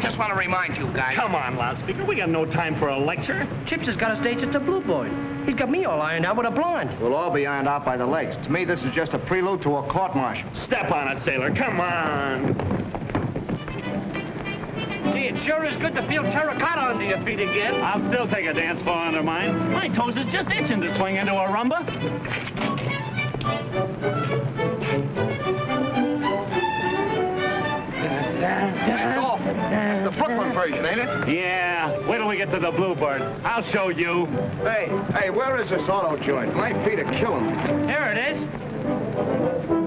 just want to remind you guys. Come on, loudspeaker. We got no time for a lecture. Chips has got a stage at the Blue Boy. He's got me all ironed out with a blonde. We'll all be ironed out by the legs. To me, this is just a prelude to a court-martial. Step on it, sailor. Come on. Gee, it sure is good to feel terracotta under your feet again. I'll still take a dance floor under mine. My toes is just itching to swing into a rumba. Brooklyn version, ain't it? Yeah, wait till we get to the Bluebird. I'll show you. Hey, hey, where is this auto joint? My feet are killing me. Here it is.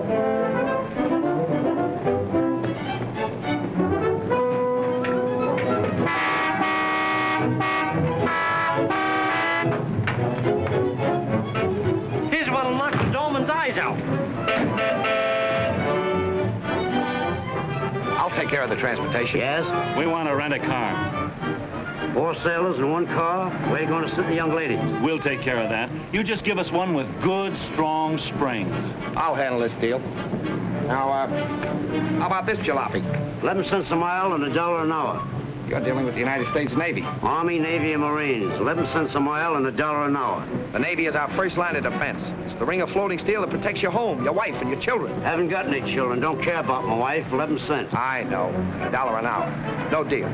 Care of the transportation. Yes? We want to rent a car. Four sailors in one car. Where are you going to sit the young ladies? We'll take care of that. You just give us one with good, strong springs. I'll handle this deal. Now, uh, how about this jalopy? 11 cents a mile and a dollar an hour. You're dealing with the United States Navy. Army, Navy, and Marines. 11 cents a mile and a dollar an hour. The Navy is our first line of defense. It's the ring of floating steel that protects your home, your wife, and your children. Haven't got any children. Don't care about my wife. 11 cents. I know. A dollar an hour. No deal.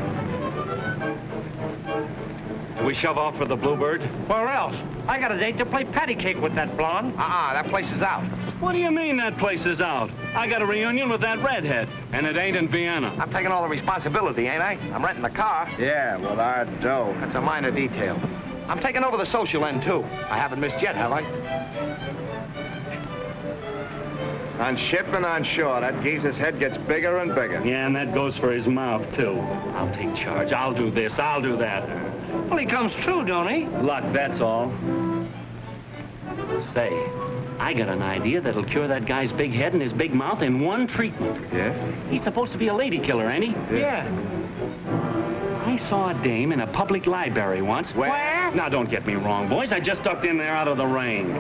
Do We shove off for the Bluebird? Where else? I got a date to play patty cake with that blonde. Uh-uh, that place is out. What do you mean that place is out? I got a reunion with that redhead, and it ain't in Vienna. I'm taking all the responsibility, ain't I? I'm renting the car. Yeah, with our dough. That's a minor detail. I'm taking over the social end, too. I haven't missed yet, have I? On ship and on shore, that geezer's head gets bigger and bigger. Yeah, and that goes for his mouth, too. I'll take charge. I'll do this. I'll do that. Well, he comes true, don't he? Luck, that's all. Say, I got an idea that'll cure that guy's big head and his big mouth in one treatment. Yeah? He's supposed to be a lady killer, ain't he? Yeah. I saw a dame in a public library once. Where? Now, don't get me wrong, boys. I just ducked in there out of the rain.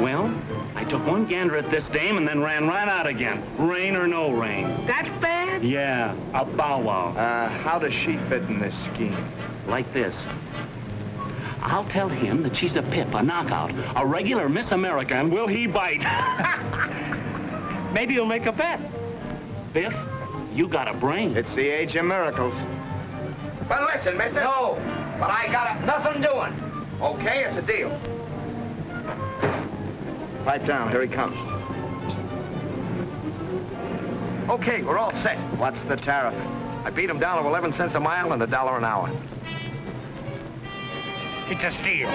Well, I took one gander at this dame and then ran right out again. Rain or no rain. That's bad? Yeah, a bow wow. Uh, how does she fit in this scheme? Like this. I'll tell him that she's a pip, a knockout, a regular Miss America, and will he bite? Maybe he'll make a bet. Biff, you got a brain. It's the age of miracles. But listen, mister. No. But I got a, nothing doing. Okay, it's a deal. Pipe down, here he comes. Okay, we're all set. What's the tariff? I beat him down to 11 cents a mile and a dollar an hour. It's a steal.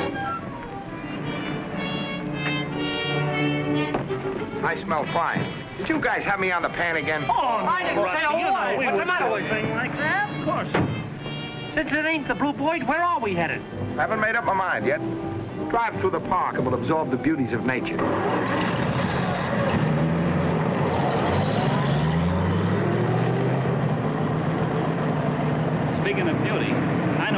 I smell fine. Did you guys have me on the pan again? Oh, I didn't say a Rusty, you know word. What's the matter do a with you? thing like that? Of course. Since it ain't the Blue Boy, where are we headed? Haven't made up my mind yet. Drive through the park and we'll absorb the beauties of nature. Speaking of beauty, I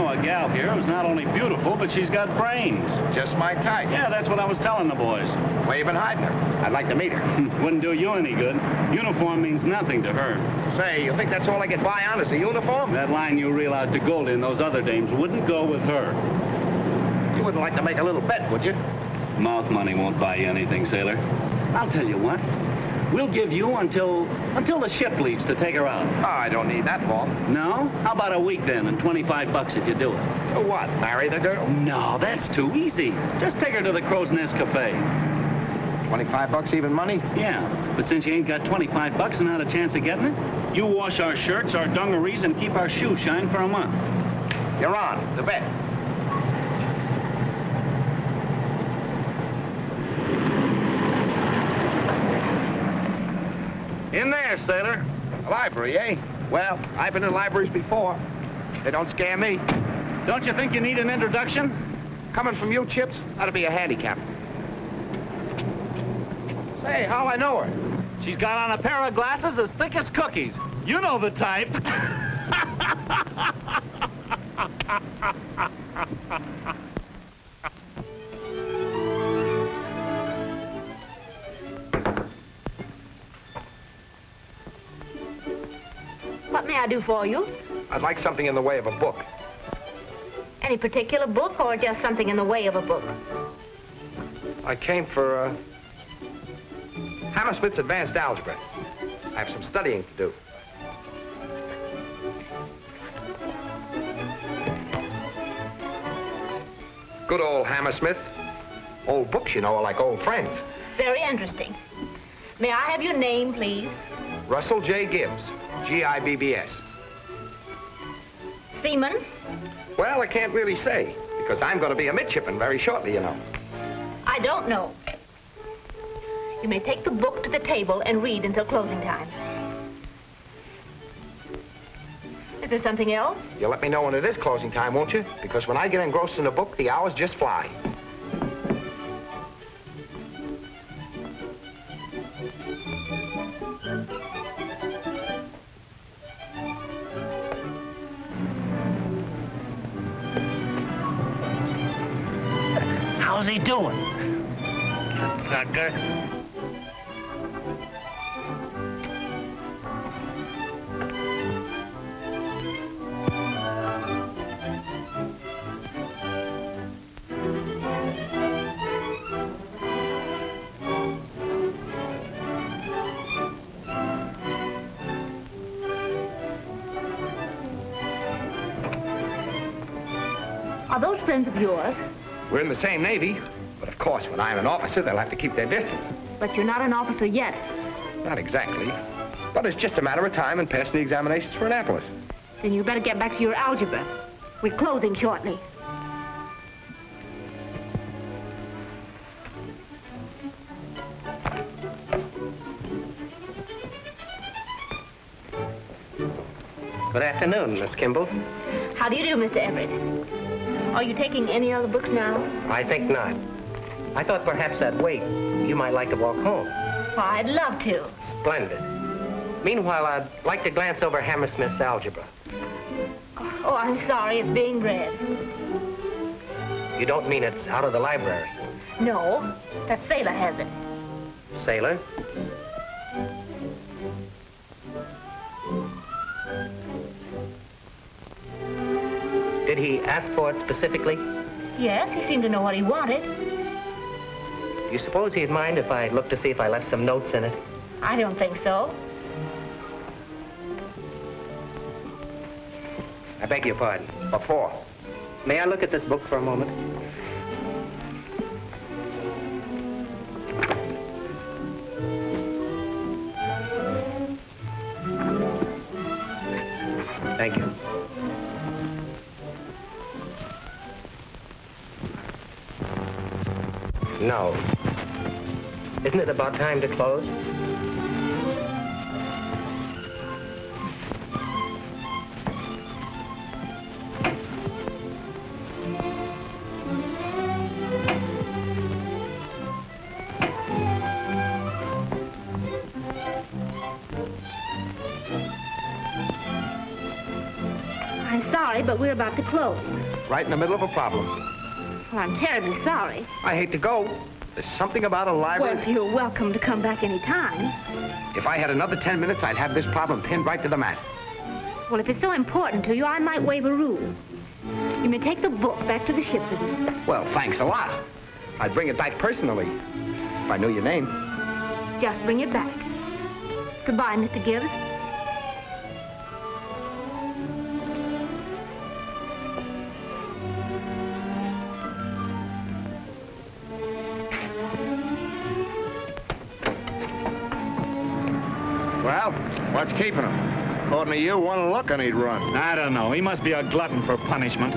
know a gal here who's not only beautiful, but she's got brains. Just my type. Yeah, that's what I was telling the boys. Where you been hiding her? I'd like to meet her. Wouldn't do you any good. Uniform means nothing to her. Say, you think that's all I get by on is a uniform? That line you reel out to Goldie and those other dames wouldn't go with her. You wouldn't like to make a little bet, would you? Mouth money won't buy you anything, sailor. I'll tell you what. We'll give you until until the ship leaves to take her out. Oh, I don't need that long. No? How about a week then and 25 bucks if you do it? What, marry the girl? No, that's too easy. Just take her to the Crow's Nest Cafe. 25 bucks even money? Yeah, but since you ain't got 25 bucks and not a chance of getting it, you wash our shirts, our dungarees, and keep our shoes shine for a month. You're on. The bet. In there, sailor. A library, eh? Well, I've been in libraries before. They don't scare me. Don't you think you need an introduction? Coming from you, Chips, that'll be a handicap. Say, how I know her? She's got on a pair of glasses as thick as cookies. You know the type. do for you? I'd like something in the way of a book. Any particular book or just something in the way of a book? I came for, uh, Hammersmith's Advanced Algebra. I have some studying to do. Good old Hammersmith. Old books, you know, are like old friends. Very interesting. May I have your name, please? Russell J. Gibbs, G-I-B-B-S. Seaman? Well, I can't really say, because I'm going to be a midshipman very shortly, you know. I don't know. You may take the book to the table and read until closing time. Is there something else? You'll let me know when it is closing time, won't you? Because when I get engrossed in a book, the hours just fly. How's he doing? Sucker. Are those friends of yours? We're in the same Navy, but of course, when I'm an officer, they'll have to keep their distance. But you're not an officer yet. Not exactly. But it's just a matter of time and passing the examinations for Annapolis. Then you better get back to your algebra. We're closing shortly. Good afternoon, Miss Kimball. How do you do, Mr. Everett? Are you taking any other books now? I think not. I thought perhaps I'd wait. You might like to walk home. Why, I'd love to. Splendid. Meanwhile, I'd like to glance over Hammersmith's algebra. Oh, I'm sorry, it's being read. You don't mean it's out of the library. No, the sailor has it. Sailor? Did he ask for it specifically? Yes, he seemed to know what he wanted. Do you suppose he'd mind if I looked to see if I left some notes in it? I don't think so. I beg your pardon. What for? May I look at this book for a moment? About time to close? I'm sorry, but we're about to close. Right in the middle of a problem. Well, I'm terribly sorry. I hate to go. There's something about a library. Well, you're welcome to come back any time. If I had another 10 minutes, I'd have this problem pinned right to the mat. Well, if it's so important to you, I might waive a rule. You may take the book back to the ship with you. Well, thanks a lot. I'd bring it back personally. If I knew your name. Just bring it back. Goodbye, Mr. Gibbs. What's keeping him? According to you, one look and he'd run. I don't know. He must be a glutton for punishment.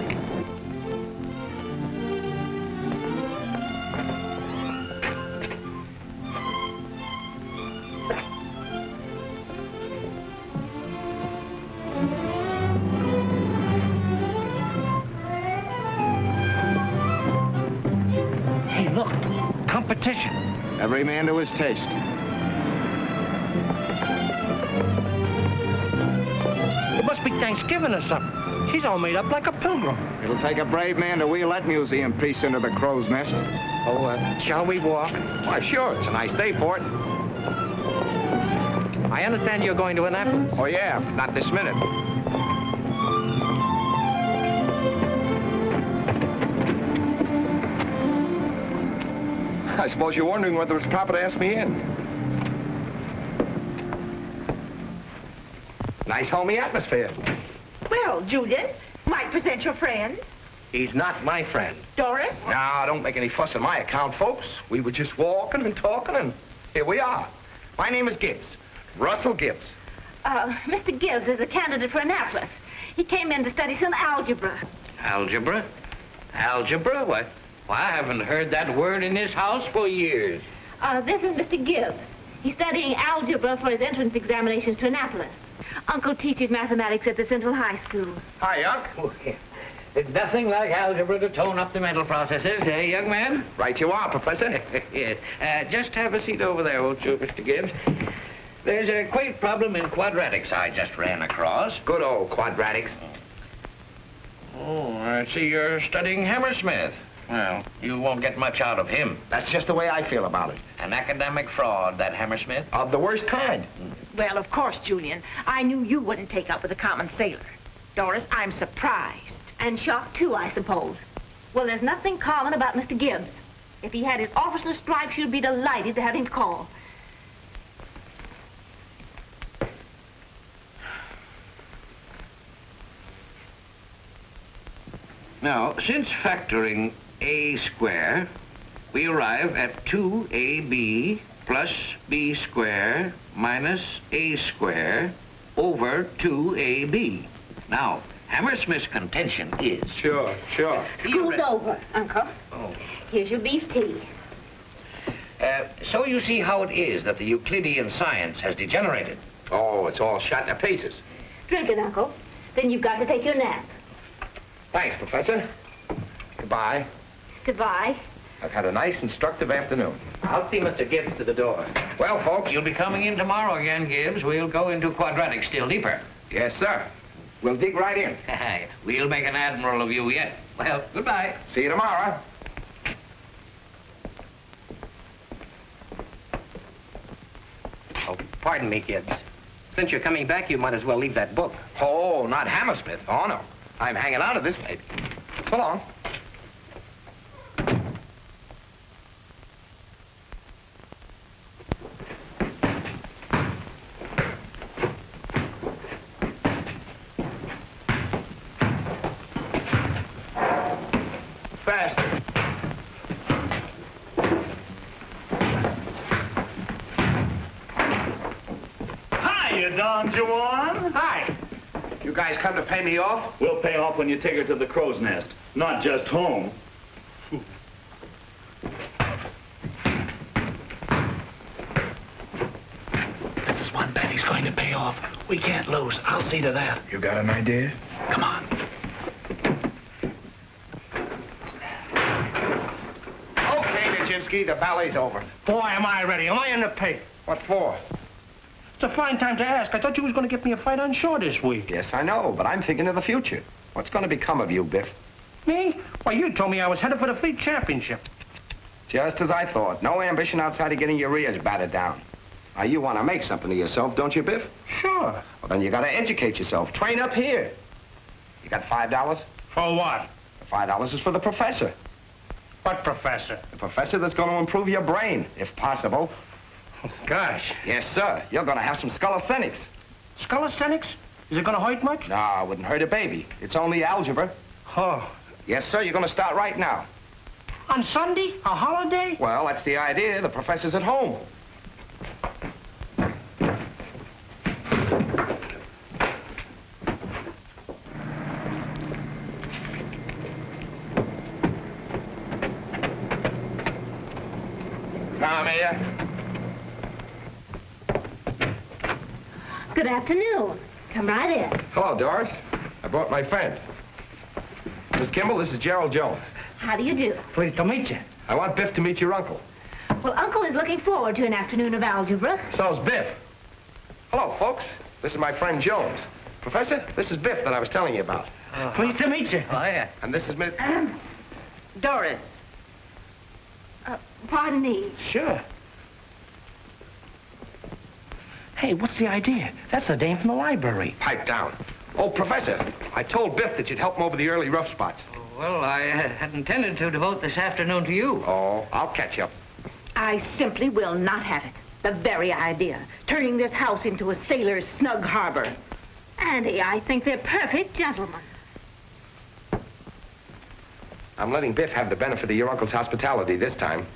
Hey, look. Competition. Every man to his taste. Be Thanksgiving or something. She's all made up like a pilgrim. It'll take a brave man to wheel that museum piece into the crow's nest. Oh, uh, shall we walk? Why, sure. It's a nice day for it. I understand you're going to Annapolis. Oh, yeah, not this minute. I suppose you're wondering whether it's proper to ask me in. Nice homey atmosphere. Julian, might present your friend, He's not my friend. Doris. Now, don't make any fuss on my account, folks. We were just walking and talking, and here we are. My name is Gibbs. Russell Gibbs. Uh, Mr. Gibbs is a candidate for Annapolis. He came in to study some algebra. Algebra? Algebra? Why, why, I haven't heard that word in this house for years. Uh, this is Mr. Gibbs. He's studying algebra for his entrance examinations to Annapolis. Uncle teaches mathematics at the Central High School. Hi, Unc. Oh, yeah. There's nothing like algebra to tone up the mental processes, eh, young man? Right you are, Professor. yes. Uh, just have a seat over there, won't you, Mr. Gibbs? There's a quaint problem in quadratics I just ran across. Good old quadratics. Oh, I see you're studying Hammersmith. Well, you won't get much out of him. That's just the way I feel about it. An academic fraud, that Hammersmith. Of the worst kind. Well, of course, Julian. I knew you wouldn't take up with a common sailor. Doris, I'm surprised. And shocked, too, I suppose. Well, there's nothing common about Mr. Gibbs. If he had his officer's stripes, you'd be delighted to have him call. Now, since factoring a square, we arrive at 2ab plus b square minus a square over 2ab. Now, Hammersmith's contention is... Sure, sure. School's over, Uncle. Oh. Here's your beef tea. Uh, so you see how it is that the Euclidean science has degenerated. Oh, it's all shot to pieces. Drink it, Uncle. Then you've got to take your nap. Thanks, Professor. Goodbye. Goodbye. I've had a nice, instructive afternoon. I'll see Mr. Gibbs to the door. Well, folks, You'll be coming in tomorrow again, Gibbs. We'll go into quadratics still deeper. Yes, sir. We'll dig right in. we'll make an admiral of you yet. Well, goodbye. See you tomorrow. Oh, pardon me, Gibbs. Since you're coming back, you might as well leave that book. Oh, not Hammersmith. Oh, no. I'm hanging out of this baby. So long. Hiya, Don Juan. Hi. You guys come to pay me off? We'll pay off when you take her to the crow's nest, not just home. This is one bet he's going to pay off. We can't lose. I'll see to that. You got an idea? Come on. Okay, Nijinsky, the ballet's over. Boy, am I ready. Am I in the pay? What for? It's a fine time to ask. I thought you was going to get me a fight on shore this week. Yes, I know, but I'm thinking of the future. What's going to become of you, Biff? Me? Why, you told me I was headed for the fleet championship. Just as I thought. No ambition outside of getting your ears battered down. Now, you want to make something of yourself, don't you, Biff? Sure. Well, then you got to educate yourself. Train up here. You got five dollars? For what? The Five dollars is for the professor. What professor? The professor that's going to improve your brain, if possible. Gosh. Yes, sir. You're going to have some scholasthenics. Scholasthenics? Is it going to hurt much? No, it wouldn't hurt a baby. It's only algebra. Oh. Yes, sir. You're going to start right now. On Sunday? A holiday? Well, that's the idea. The professor's at home. Come here. Good afternoon. Come right in. Hello, Doris. I brought my friend. Miss Kimball, this is Gerald Jones. How do you do? Pleased to meet you. I want Biff to meet your uncle. Well, Uncle is looking forward to an afternoon of algebra. So's Biff. Hello, folks. This is my friend Jones. Professor, this is Biff that I was telling you about. Pleased to meet you. Oh, yeah. And this is Miss... Doris. Uh, pardon me. Sure. Hey, what's the idea? That's the dame from the library. Pipe down. Oh, Professor, I told Biff that you'd help him over the early rough spots. Oh, well, I had intended to devote this afternoon to you. Oh, I'll catch up. I simply will not have it. The very idea. Turning this house into a sailor's snug harbor. Andy, I think they're perfect gentlemen. I'm letting Biff have the benefit of your uncle's hospitality this time.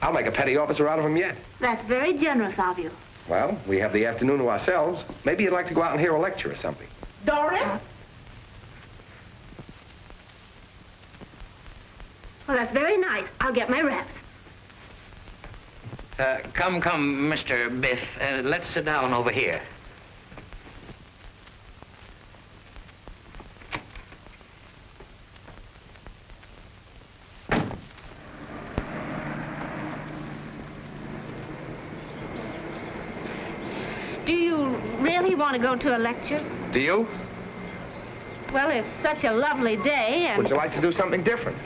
I'll make a petty officer out of him yet. That's very generous of you. Well, we have the afternoon to ourselves. Maybe you'd like to go out and hear a lecture or something. Doris? Well, that's very nice. I'll get my wraps. Uh, come, come, Mr. Biff. Uh, let's sit down over here. Do you really want to go to a lecture? Do you? Well, it's such a lovely day and Would you like to do something different?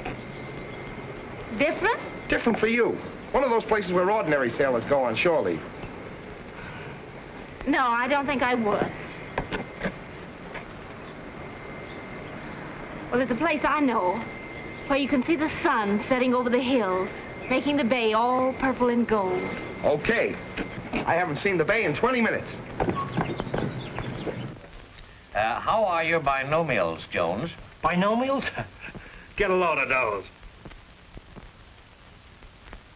different. Different for you. One of those places where ordinary sailors go on shore leave. No, I don't think I would. Well, there's a place I know where you can see the sun setting over the hills, making the bay all purple and gold. Okay. I haven't seen the bay in 20 minutes. Uh, how are your binomials, Jones? Binomials? Get a load of those.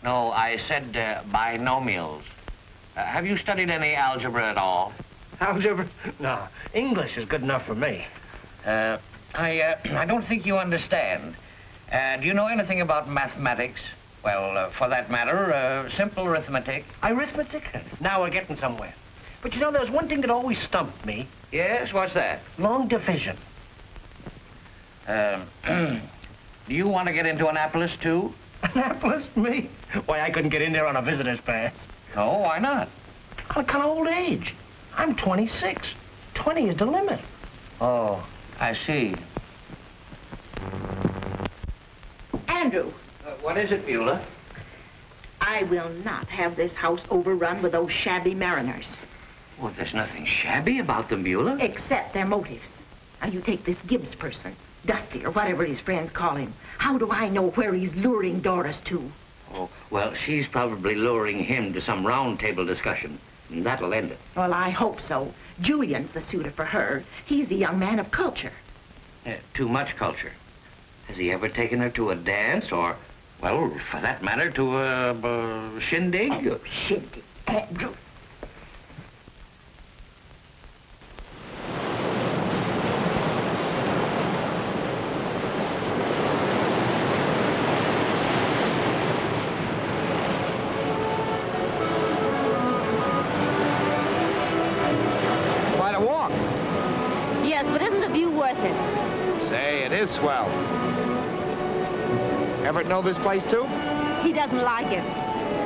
No, I said uh, binomials. Uh, have you studied any algebra at all? Algebra? No, English is good enough for me. Uh, I, uh, I don't think you understand. Uh, do you know anything about mathematics? Well, uh, for that matter, uh, simple arithmetic. Arithmetic? Now we're getting somewhere. But you know, there's one thing that always stumped me. Yes, what's that? Long division. Um, do you want to get into Annapolis, too? Annapolis? Me? Why, I couldn't get in there on a visitor's pass. No, why not? I'm kind of old age. I'm 26. 20 is the limit. Oh, I see. Andrew, Uh, what is it, Beulah? I will not have this house overrun with those shabby mariners. Well, there's nothing shabby about them, Beulah. Except their motives. Now, you take this Gibbs person, Dusty, or whatever his friends call him. How do I know where he's luring Doris to? Oh, well, she's probably luring him to some round table discussion. And that'll end it. Well, I hope so. Julian's the suitor for her. He's a young man of culture. Uh, too much culture. Has he ever taken her to a dance or, well, for that matter, to a, uh shindig? Shindig. Andrew. Know this place, too? He doesn't like it.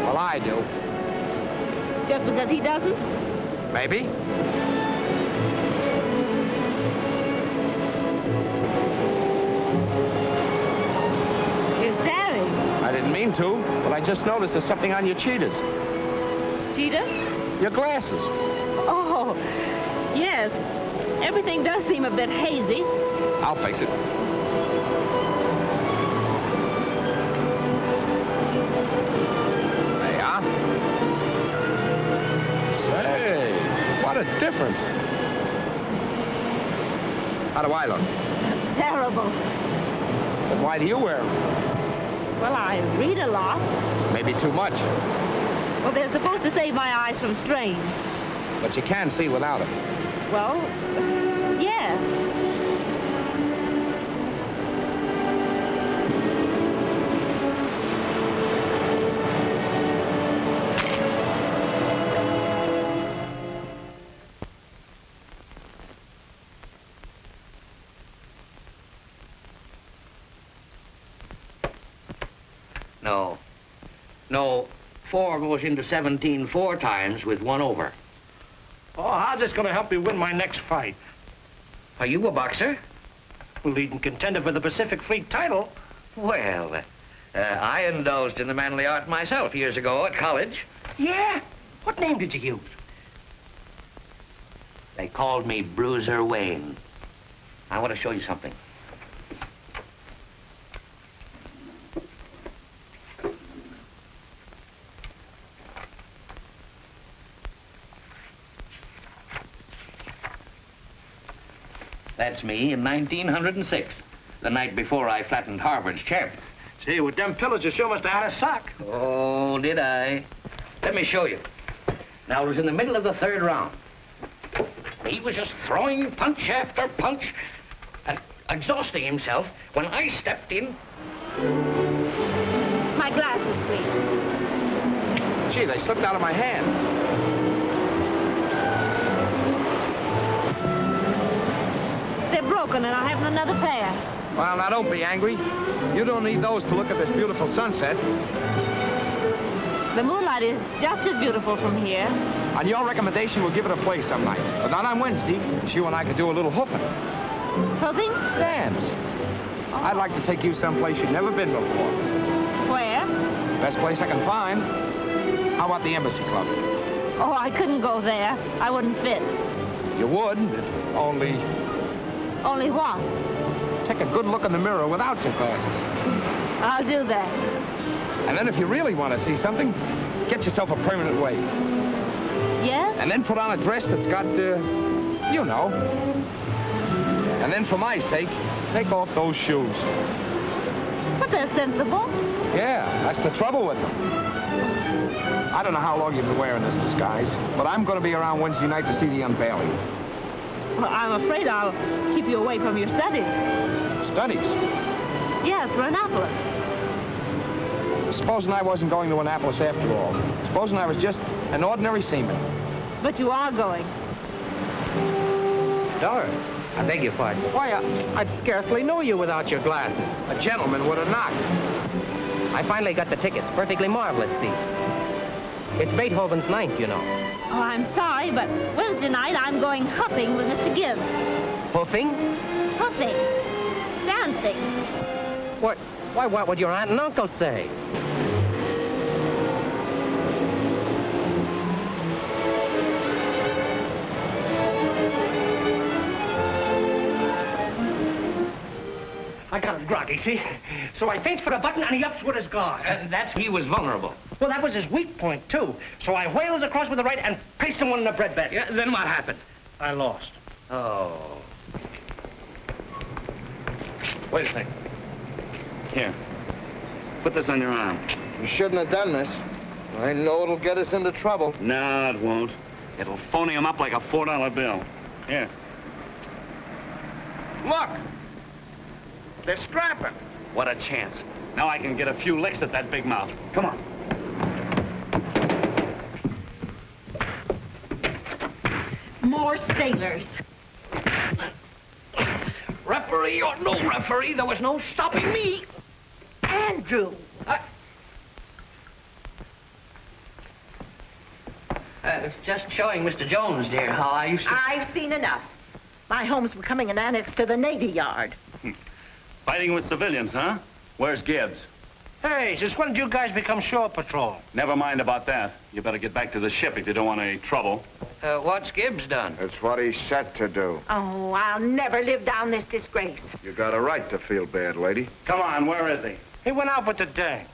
Well, I do. Just because he doesn't? Maybe. You're staring. I didn't mean to, but I just noticed there's something on your cheaters. Cheaters? Your glasses. Oh, yes. Everything does seem a bit hazy. I'll fix it. What a difference. How do I look? Terrible. Then why do you wear them? Well, I read a lot. Maybe too much, Well, they're supposed to save my eyes from strain. but you can see without them. Well, yes. No. No, four goes into 17 four times with one over. Oh, how's this going to help me win my next fight? Are you a boxer? Leading contender for the Pacific Fleet title. Well, uh, I indulged in the manly art myself years ago at college. Yeah? What name did you use? They called me Bruiser Wayne. I want to show you something. That's me in 1906, the night before I flattened Harvard's champ. Gee, with them pillows, you sure must have had a sock. Oh, did I? Let me show you. Now, it was in the middle of the third round. He was just throwing punch after punch and exhausting himself when I stepped in. My glasses, please. Gee, they slipped out of my hand. Broken, and I haven't another pair. Well, now don't be angry. You don't need those to look at this beautiful sunset. The moonlight is just as beautiful from here. On your recommendation, we'll give it a play some night. But not on Wednesday, 'cause you and I could do a little hooping. Hoping? Dance. I'd like to take you someplace you've never been before. Where? Best place I can find. How about the Embassy Club? Oh, I couldn't go there. I wouldn't fit. You would, only Only what? take a good look in the mirror without your glasses. I'll do that. And then if you really want to see something, get yourself a permanent wave. Yes? And then put on a dress that's got, uh, you know. And then for my sake, take off those shoes. But they're sensible. Yeah, that's the trouble with them. I don't know how long you've been wearing this disguise, but I'm going to be around Wednesday night to see the unveiling. Well, I'm afraid I'll keep you away from your studies. Studies. Yes, for Annapolis. Supposing I wasn't going to Annapolis after all. Supposing I was just an ordinary seaman. But you are going. Doris, I beg your pardon. Why, I, I'd scarcely know you without your glasses. a gentleman would have knocked. I finally got the tickets. Perfectly marvelous seats. It's Beethoven's ninth, you know. Oh, I'm sorry, but Wednesday night I'm going hopping with Mr. Gibbs. Hoofing? Hopping. Dancing. What? Why, what would your aunt and uncle say? I got him groggy, see? So I feints for the button, and he ups with his guard. Uh, that's he was vulnerable. Well, that was his weak point, too. So I whaled across with the right and pasted him one in the bread basket. Yeah, then what happened? I lost. Oh. Wait a second. Here. Put this on your arm. You shouldn't have done this. I know it'll get us into trouble. No, it won't. It'll phony him up like a $4 bill. Here. Look! They're strapping. What a chance. Now I can get a few licks at that big mouth. Come on. More sailors. Referee or no referee, there was no stopping me. Andrew. I... Uh, just showing Mr. Jones, dear, how I used to... I've seen enough. My home's becoming an annex to the Navy Yard. Fighting with civilians, huh? Where's Gibbs? Hey, since when did you guys become shore patrol? Never mind about that. You better get back to the ship if you don't want any trouble. Uh, what's Gibbs done? It's what he's set to do. Oh, I'll never live down this disgrace. You got a right to feel bad, lady. Come on, where is he? He went out with the dame.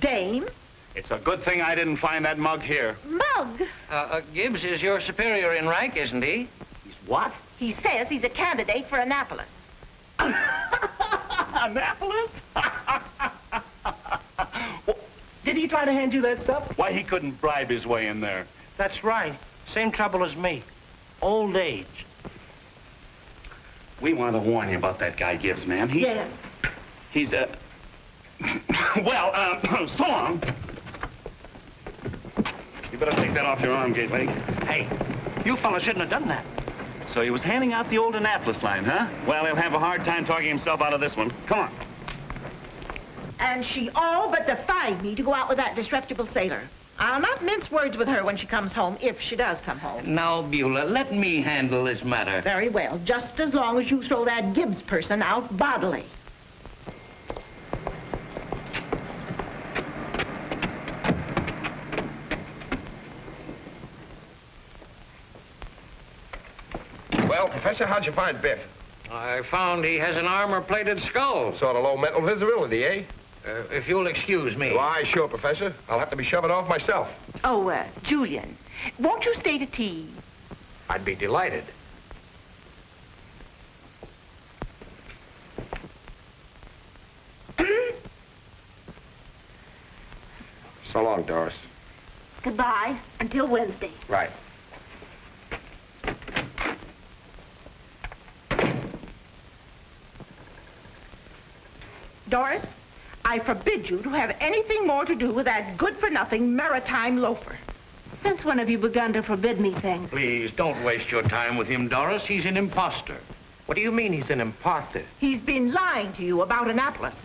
Dame? It's a good thing I didn't find that mug here. Mug? Uh, uh, Gibbs is your superior in rank, isn't he? He's what? He says he's a candidate for Annapolis. Annapolis? Did he try to hand you that stuff? Why, he couldn't bribe his way in there. That's right. Same trouble as me. Old age. We want to warn you about that guy Gibbs, man. He, Yes. He's, a... well, uh, so long. You better take that off your arm, Gateway. Hey, you fellas shouldn't have done that. So he was handing out the old Annapolis line, huh? Well, he'll have a hard time talking himself out of this one. Come on. And she all but defied me to go out with that disreputable sailor. I'll not mince words with her when she comes home, if she does come home. Now, Beulah, let me handle this matter. Very well, just as long as you throw that Gibbs person out bodily. Well, Professor, how'd you find Biff? I found he has an armor-plated skull. Sort of low mental visibility, eh? Uh, if you'll excuse me. Why, sure, Professor. I'll have to be shoving off myself. Oh, uh, Julian, won't you stay to tea? I'd be delighted. So long, Doris. Goodbye until Wednesday. Right. Doris, I forbid you to have anything more to do with that good-for-nothing maritime loafer. Since when have you begun to forbid me things? Please, don't waste your time with him, Doris. He's an imposter. What do you mean he's an imposter? He's been lying to you about Annapolis.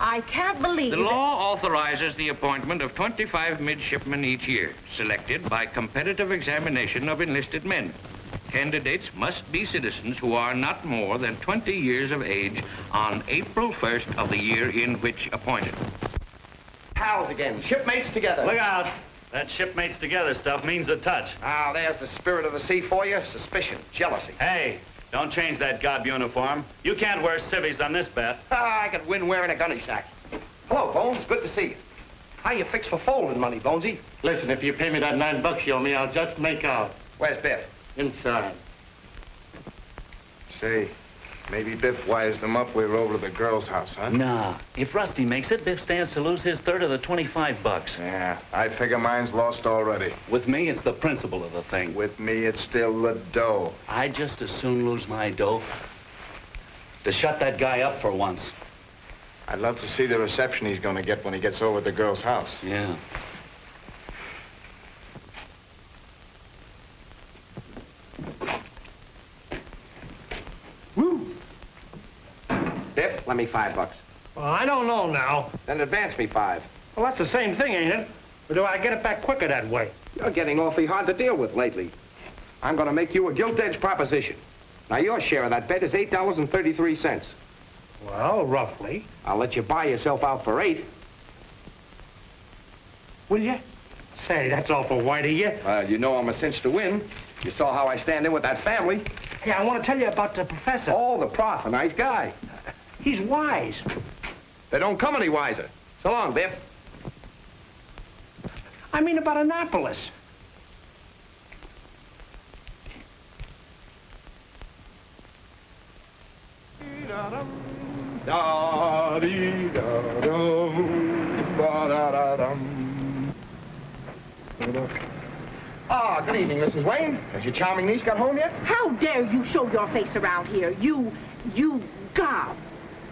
I can't believe The that- law authorizes the appointment of 25 midshipmen each year, selected by competitive examination of enlisted men. Candidates must be citizens who are not more than 20 years of age on April 1st of the year in which appointed. Pals again. Shipmates together. Look out. That shipmates together stuff means a touch. Ah, there's the spirit of the sea for you. Suspicion, jealousy. Hey, don't change that gob uniform. You can't wear civvies on this bet. Ah, I could win wearing a gunny sack. Hello, Bones. Good to see you. How you fix for folding money, Bonesy? Listen, if you pay me that nine bucks you owe me, I'll just make out. Where's Biff? Inside. Say, maybe Biff wires them up. We're over to the girl's house, huh? Nah. If Rusty makes it, Biff stands to lose his third of the 25 bucks. Yeah, I figure mine's lost already. With me, it's the principle of the thing. With me, it's still the dough. I'd just as soon lose my dough to shut that guy up for once. I'd love to see the reception he's going to get when he gets over to the girl's house. Yeah. Biff, let me five bucks. Well, I don't know now. Then advance me five. Well, that's the same thing, ain't it? Or do I get it back quicker that way? You're getting awfully hard to deal with lately. I'm going to make you a gilt-edged proposition. Now, your share of that bet is $8.33. Well, roughly. I'll let you buy yourself out for eight. Will you? Say, that's awful white of you. Well, you know I'm a cinch to win. You saw how I stand in with that family. Yeah, I want to tell you about the professor. Oh, the prof, a nice guy. He's wise. They don't come any wiser. So long, Biff. I mean about Annapolis. Ah, good evening, Mrs. Wayne. Has your charming niece got home yet? How dare you show your face around here? You, you gob.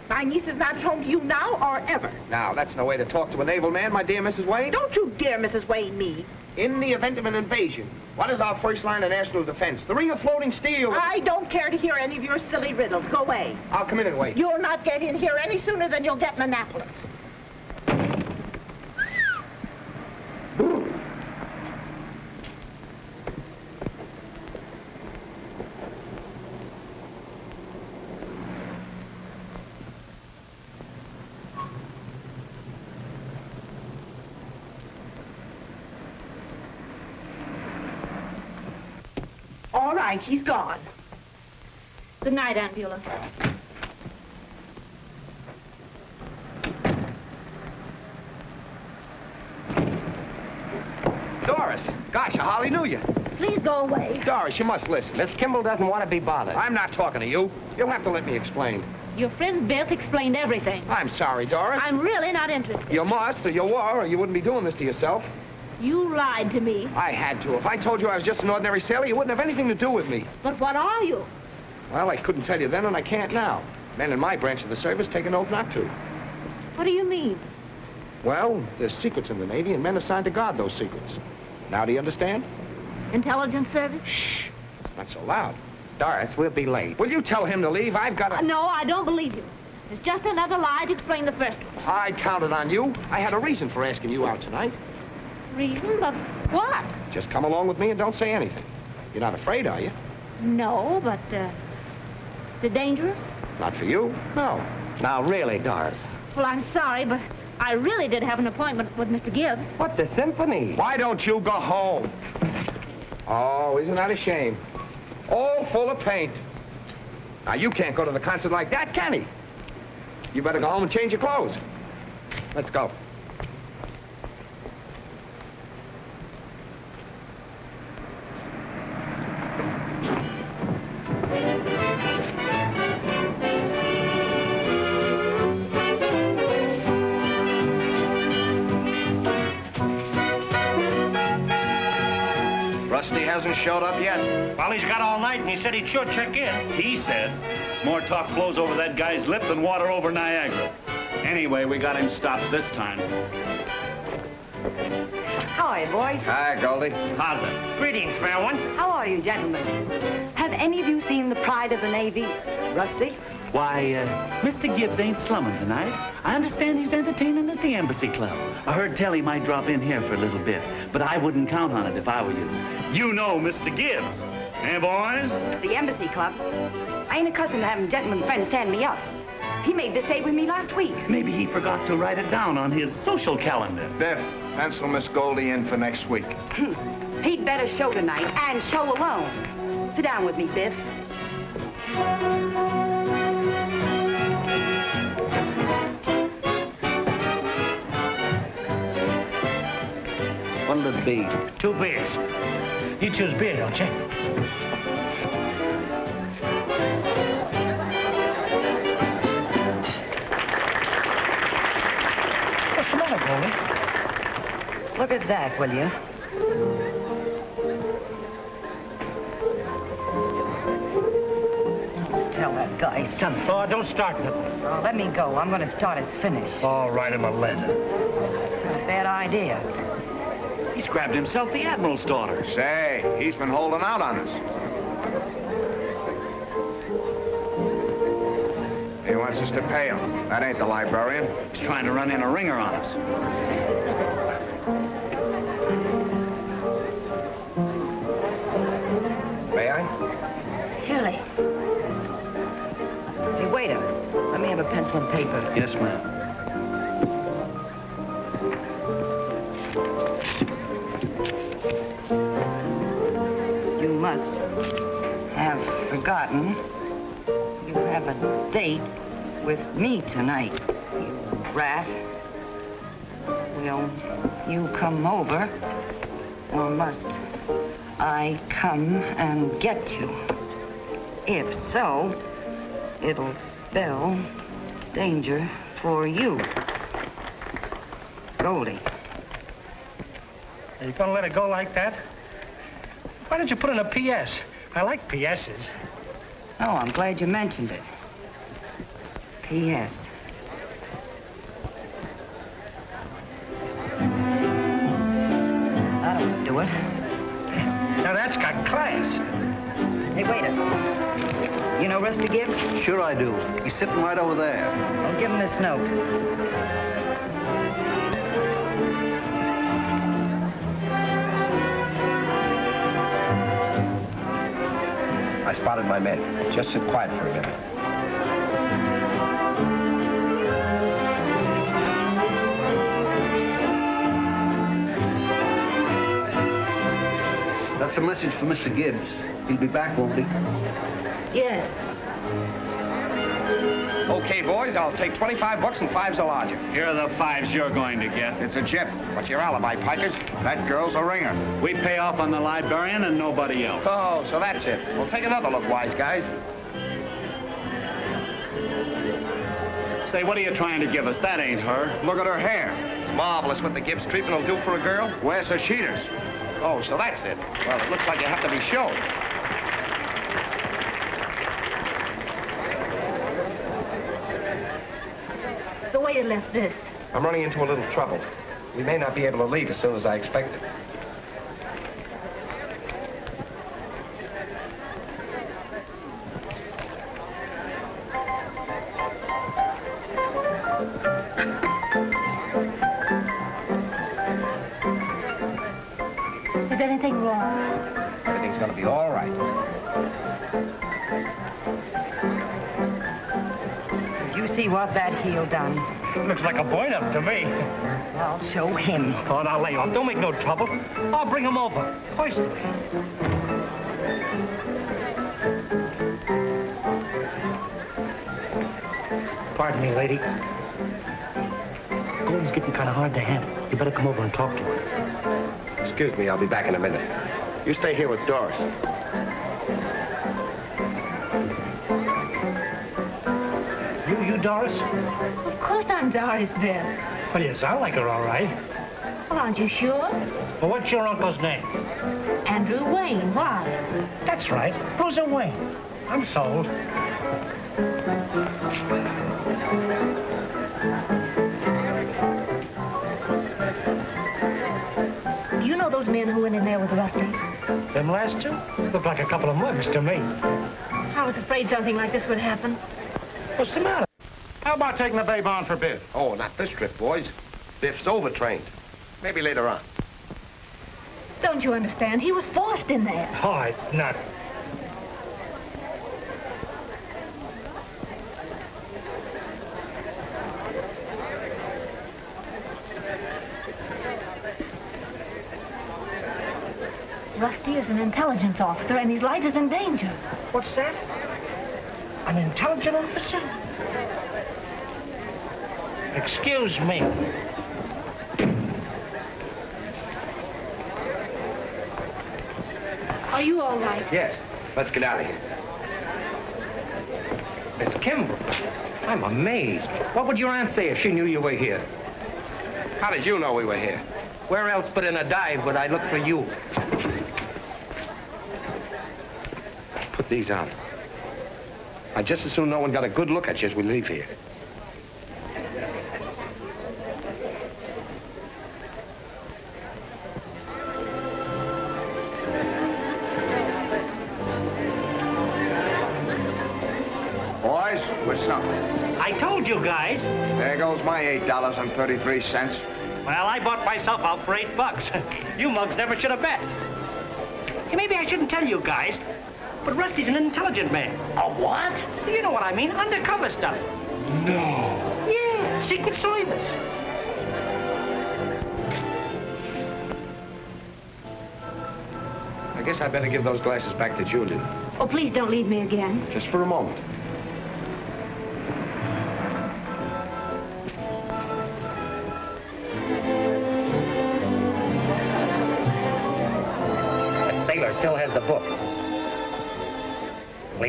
My niece is not at home to you now or ever. Now, that's no way to talk to a naval man, my dear Mrs. Wayne. Don't you dare, Mrs. Wayne, me. In the event of an invasion, what is our first line of national defense? The ring of floating steel. I don't care to hear any of your silly riddles. Go away. I'll come in and wait. You'll not get in here any sooner than you'll get in Annapolis. All right, he's gone. Good night, Aunt Beulah. Doris, gosh, I hardly knew you. Please go away. Doris, you must listen. Miss Kimball doesn't want to be bothered. I'm not talking to you. You'll have to let me explain. Your friend Beth explained everything. I'm sorry, Doris. I'm really not interested. You must, or you were, or you wouldn't be doing this to yourself. You lied to me. I had to. If I told you I was just an ordinary sailor, you wouldn't have anything to do with me. But what are you? Well, I couldn't tell you then, and I can't now. Men in my branch of the service take an oath not to. What do you mean? Well, there's secrets in the Navy, and men assigned to guard those secrets. Now do you understand? Intelligence service? Shh. Not so loud. Doris, we'll be late. Will you tell him to leave? I've got Uh, a... no, I don't believe you. It's just another lie to explain the first one. I counted on you. I had a reason for asking you out tonight. Reason? But what? Just come along with me and don't say anything. You're not afraid, are you? No, but, uh, is it dangerous? Not for you. No. Now, really, Doris. Well, I'm sorry, but I really did have an appointment with Mr. Gibbs. What, the symphony? Why don't you go home? Oh, isn't that a shame? all full of paint. Now, you can't go to the concert like that, can he? You better go home and change your clothes. Let's go. Showed up yet. Well, he's got all night, and he said he'd sure check in. He said, more talk flows over that guy's lip than water over Niagara. Anyway, we got him stopped this time. How are you, boys? Hi, Goldie. How's it? Greetings, fair one. How are you, gentlemen? Have any of you seen The Pride of the Navy? Rusty? Why, uh, Mr. Gibbs ain't slumming tonight. I understand he's entertaining at the Embassy Club. I heard tell he might drop in here for a little bit, but I wouldn't count on it if I were you. You know Mr. Gibbs. Eh, boys? The Embassy Club? I ain't accustomed to having gentlemen friends stand me up. He made this date with me last week. Maybe he forgot to write it down on his social calendar. Biff, pencil Miss Goldie in for next week. He'd better show tonight, and show alone. Sit down with me, Biff. What'll it be? Two beers. You choose beer, don't you? What's the matter, Goldie? Look at that, will you? Tell that guy something. Oh, don't start nothing. Well, oh, let me go. I'm going to start his finish. I'll write a letter. Not a bad idea. He's grabbed himself the Admiral's daughter. Say, he's been holding out on us. He wants us to pay him. That ain't the librarian. He's trying to run in a ringer on us. May I? Surely. Hey, waiter. Let me have a pencil and paper. Yes, ma'am. A date with me tonight, you rat. Will you come over, or must I come and get you? If so, it'll spell danger for you. Goldie. Are you gonna let it go like that? Why don't you put in a P.S.? I like P.S.s. Oh, I'm glad you mentioned it. P.S. That'll do it. Now that's got class. Hey, waiter. You know Rusty Gibbs? Sure I do. He's sitting right over there. Well, give him this note. I spotted my men. Just sit quiet for a minute. That's a message for Mr. Gibbs. He'll be back, won't he? Yes. Okay, boys, I'll take 25 bucks and fives a lodger. Here are the fives you're going to get. It's a chip. What's your alibi, Pikers? That girl's a ringer. We pay off on the librarian and nobody else. Oh, so that's it. We'll take another look, wise guys. Say, what are you trying to give us? That ain't her. Look at her hair. It's marvelous what the Gibbs treatment will do for a girl. Where's her cheaters? Oh, so that's it. Well, it looks like you have to be shown. The waiter left this. I'm running into a little trouble. We may not be able to leave as soon as I expected. Um, looks like a boy up to me. I'll show him. Oh, now lay off. Don't make no trouble. I'll bring him over. Personally. Pardon me, lady. Gordon's getting kind of hard to handle. You better come over and talk to him. Excuse me, I'll be back in a minute. You stay here with Doris. Doris? Of course I'm Doris, Biff. Well, you sound like her, all right. Well, aren't you sure? Well, what's your uncle's name? Andrew Wayne. Why? That's right, Bruiser Wayne. I'm sold. Do you know those men who went in there with Rusty? Them last two look like a couple of mugs to me. I was afraid something like this would happen. What's the matter? How about taking the babe on for Biff? Oh, not this trip, boys. Biff's overtrained. Maybe later on. Don't you understand? He was forced in there. Oh, it's not. Rusty is an intelligence officer, and his life is in danger. What's that? An intelligent officer? Excuse me. Are you all right? Yes. Let's get out of here. Miss Kimball, I'm amazed. What would your aunt say if she knew you were here? How did you know we were here? Where else but in a dive would I look for you? Put these on. I'd just as soon no one got a good look at you as we leave here. $8.33. Well, I bought myself out for eight bucks. you mugs never should have bet. Hey, maybe I shouldn't tell you guys, but Rusty's an intelligent man. A what? You know what I mean, undercover stuff. No. Yeah, Secret Service. I guess I better give those glasses back to Julian. Oh, please don't leave me again. Just for a moment.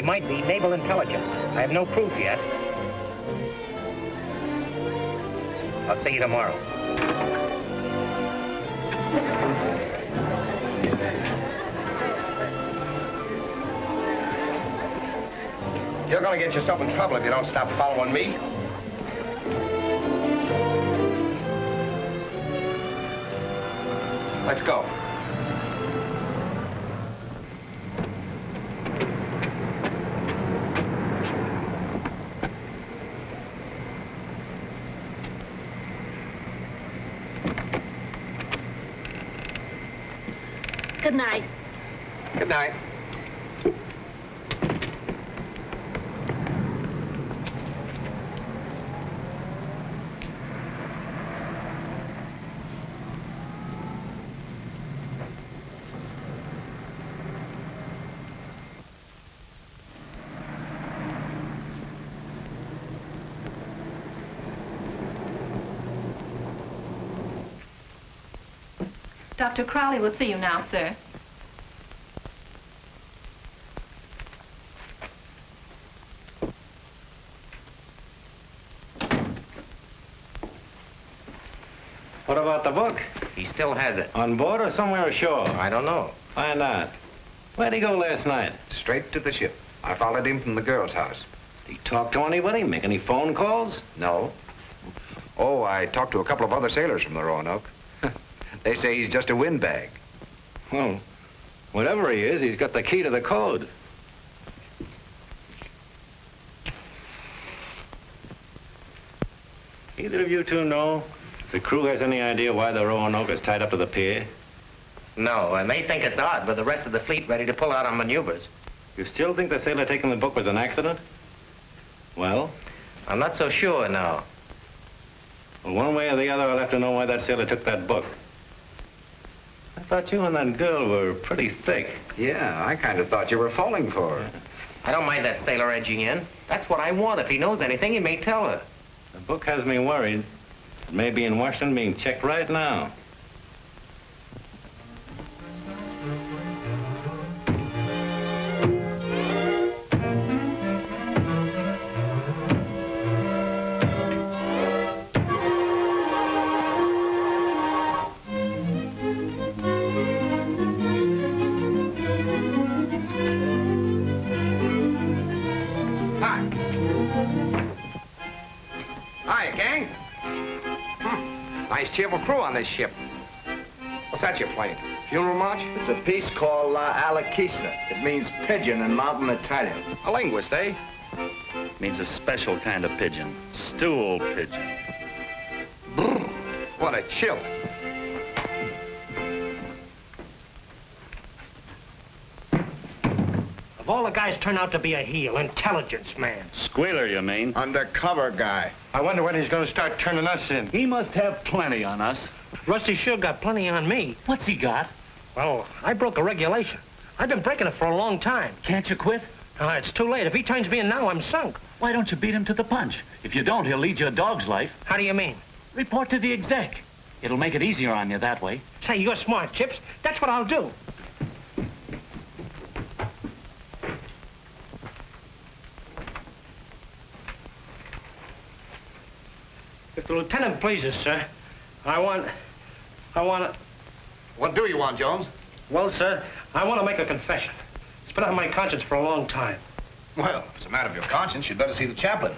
He might be naval intelligence. I have no proof yet. I'll see you tomorrow. You're gonna get yourself in trouble if you don't stop following me. Let's go. Good night. Good night. Dr. Crowley will see you now, sir. What about the book? He still has it. On board or somewhere ashore? I don't know. Find out. Where'd he go last night? Straight to the ship. I followed him from the girl's house. Did he talk to anybody? Make any phone calls? No. Oh, I talked to a couple of other sailors from the Roanoke. They say he's just a windbag. Well, whatever he is, he's got the key to the code. Either of you two know if the crew has any idea why the Roanoke is tied up to the pier? No, and they think it's odd with the rest of the fleet ready to pull out on maneuvers. You still think the sailor taking the book was an accident? Well? I'm not so sure now. Well, one way or the other, I'll have to know why that sailor took that book. I thought you and that girl were pretty thick. Yeah, I kind of thought you were falling for her. I don't mind that sailor edging in. That's what I want. If he knows anything, he may tell her. The book has me worried. It may be in Washington being checked right now. Hi. Hi, gang. Hmm. Nice cheerful crew on this ship. What's that you're playing? Funeral march? It's a piece called La Alakisa. It means pigeon in mountain Italian. A linguist, eh? Means a special kind of pigeon. Stool pigeon. Brr, what a chill. All the guys turn out to be a heel, intelligence man. Squealer, you mean? Undercover guy. I wonder when he's going to start turning us in. He must have plenty on us. Rusty sure got plenty on me. What's he got? Well, I broke a regulation. I've been breaking it for a long time. Can't you quit? Uh, it's too late. If he turns me in now, I'm sunk. Why don't you beat him to the punch? If you don't, he'll lead you a dog's life. How do you mean? Report to the exec. It'll make it easier on you that way. Say, you're smart, Chips. That's what I'll do. The lieutenant pleases, sir, I want... I want to... What do you want, Jones? Well, sir, I want to make a confession. It's been on my conscience for a long time. Well, if it's a matter of your conscience, you'd better see the chaplain.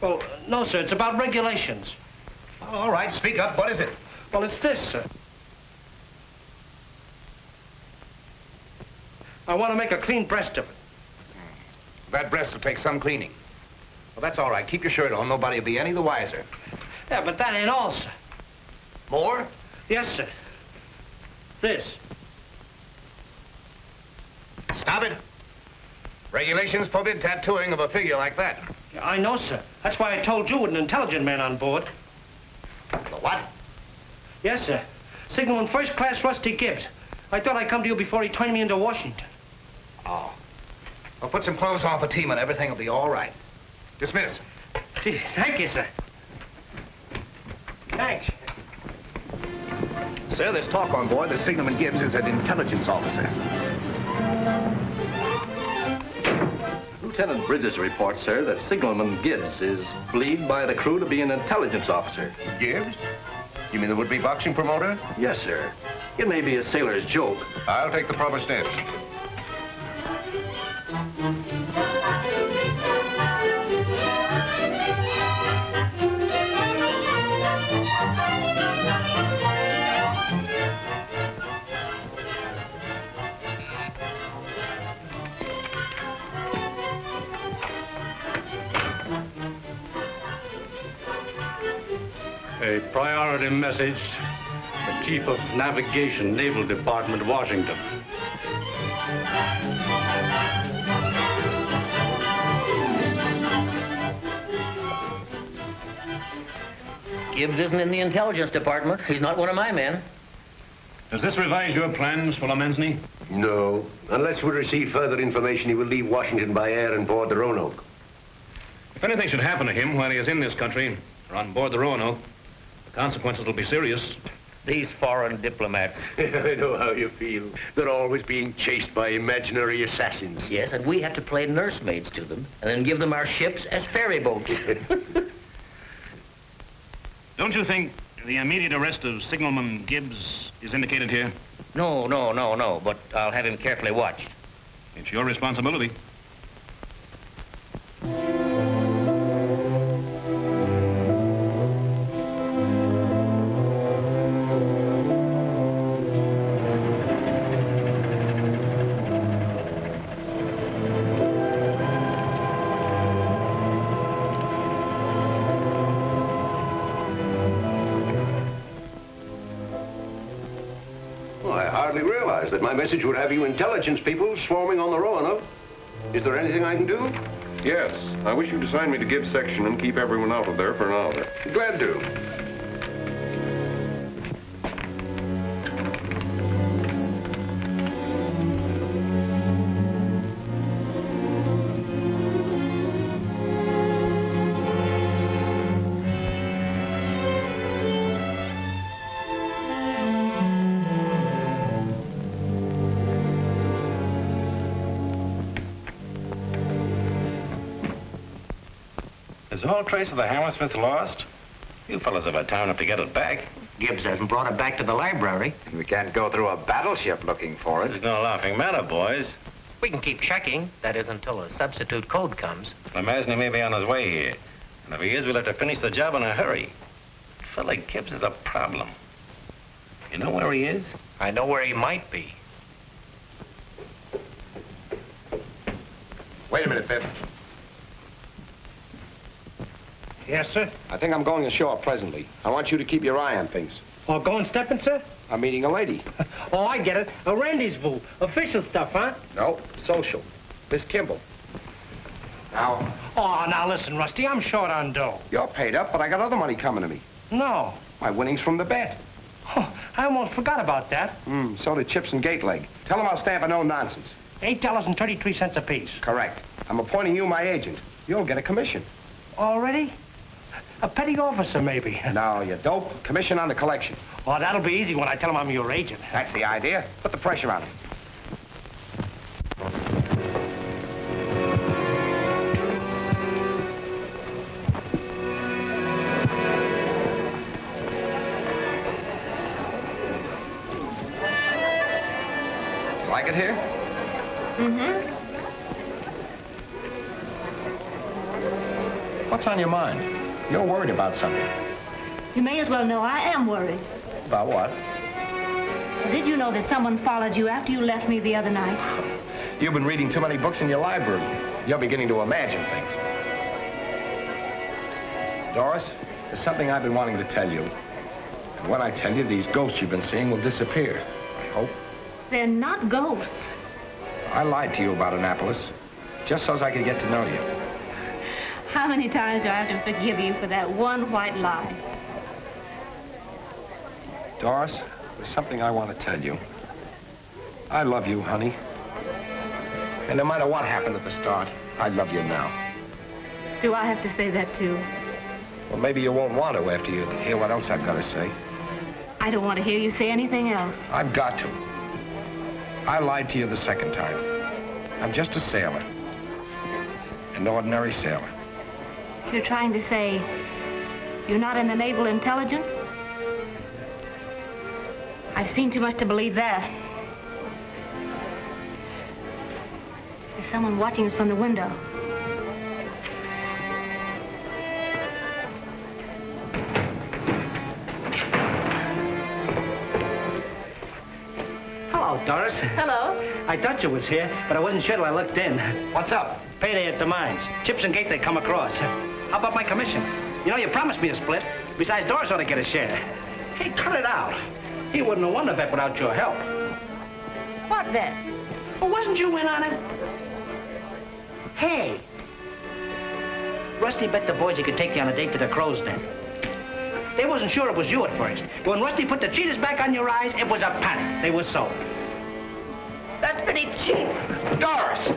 Well, no, sir, it's about regulations. All right, speak up. What is it? Well, it's this, sir. I want to make a clean breast of it. That breast will take some cleaning. Well, that's all right. Keep your shirt on. Nobody will be any the wiser. Yeah, but that ain't all, sir. More? Yes, sir. This. Stop it. Regulations forbid tattooing of a figure like that. I know, sir. That's why I told you with an intelligent man on board. The what? Yes, sir. Signalman First Class Rusty Gibbs. I thought I'd come to you before he turned me into Washington. Oh. Well, put some clothes on for team and everything will be all right. Dismiss. Gee, thank you, sir. Thanks. Sir, there's talk on board that Signalman Gibbs is an intelligence officer. Lieutenant Bridges reports, sir, that Signalman Gibbs is believed by the crew to be an intelligence officer. Gibbs? You mean the would-be boxing promoter? Yes, sir. It may be a sailor's joke. I'll take the proper steps. A priority message. The Chief of Navigation, Naval Department, Washington. Gibbs isn't in the intelligence department. He's not one of my men. Does this revise your plans, Fuller No. Unless we receive further information, he will leave Washington by air and board the Roanoke. If anything should happen to him while he is in this country or on board the Roanoke, the consequences will be serious. These foreign diplomats. I know how you feel. They're always being chased by imaginary assassins. Yes, and we have to play nursemaids to them and then give them our ships as ferry boats. Don't you think the immediate arrest of Signalman Gibbs is indicated here? no, no, no, no, but I'll have him carefully watched. It's your responsibility. Would have you intelligence people swarming on the Roanoke. Is there anything I can do? Yes. I wish you'd assign me to Gibbs section and keep everyone out of there for an hour. Glad to. Is all trace of the Hammersmith lost? You fellas have had time enough to get it back. Gibbs hasn't brought it back to the library. We can't go through a battleship looking for it. There's no laughing matter, boys. We can keep checking. That is until a substitute code comes. I imagine he may be on his way here. And if he is, we'll have to finish the job in a hurry. Fella Gibbs is a problem. You know where he is? I know where he might be. Wait a minute, Biff. Yes, sir? I think I'm going ashore presently. I want you to keep your eye on things. Oh, going stepping, sir? I'm meeting a lady. Oh, I get it. A rendezvous. Official stuff, huh? No, social. Miss Kimball. Now, Oh, now listen, Rusty, I'm short on dough. you're paid up, but I got other money coming to me. No. My winnings from the bet. Oh, I almost forgot about that. Hmm, so did Chips and Gateleg. Tell them I'll stand for no nonsense. Eight dollars and thirty-three cents apiece. Correct. I'm appointing you my agent. You'll get a commission. Already? A petty officer, maybe. No, you dope. Commission on the collection. Oh, that'll be easy when I tell him I'm your agent. That's the idea. Put the pressure on him. Like it here? Mm-hmm. What's on your mind? You're worried about something. You may as well know I am worried. About what? Did you know that someone followed you after you left me the other night? You've been reading too many books in your library. You're beginning to imagine things. Doris, there's something I've been wanting to tell you. And when I tell you, these ghosts you've been seeing will disappear. I hope. They're not ghosts. I lied to you about Annapolis, just so as I could get to know you. How many times do I have to forgive you for that one white lie? Doris, there's something I want to tell you. I love you, honey. And no matter what happened at the start, I love you now. Do I have to say that too? Well, maybe you won't want to after you hear what else I've got to say. I don't want to hear you say anything else. I've got to. I lied to you the second time. I'm just a sailor. An ordinary sailor. You're trying to say you're not in the naval intelligence? I've seen too much to believe that. There's someone watching us from the window. Hello, Doris. Hello. I thought you was here, but I wasn't sure till I looked in. What's up? Payday at the mines. Chips and Gate they come across. How about my commission? You know, you promised me a split. Besides, Doris ought to get a share. Hey, cut it out. He wouldn't have won the bet without your help. What then? Well, wasn't you in on it? Hey. Rusty bet the boys he could take you on a date to the crow's den. They wasn't sure it was you at first. But when Rusty put the cheaters back on your eyes, it was a panic. They were sold. That's pretty cheap. Doris!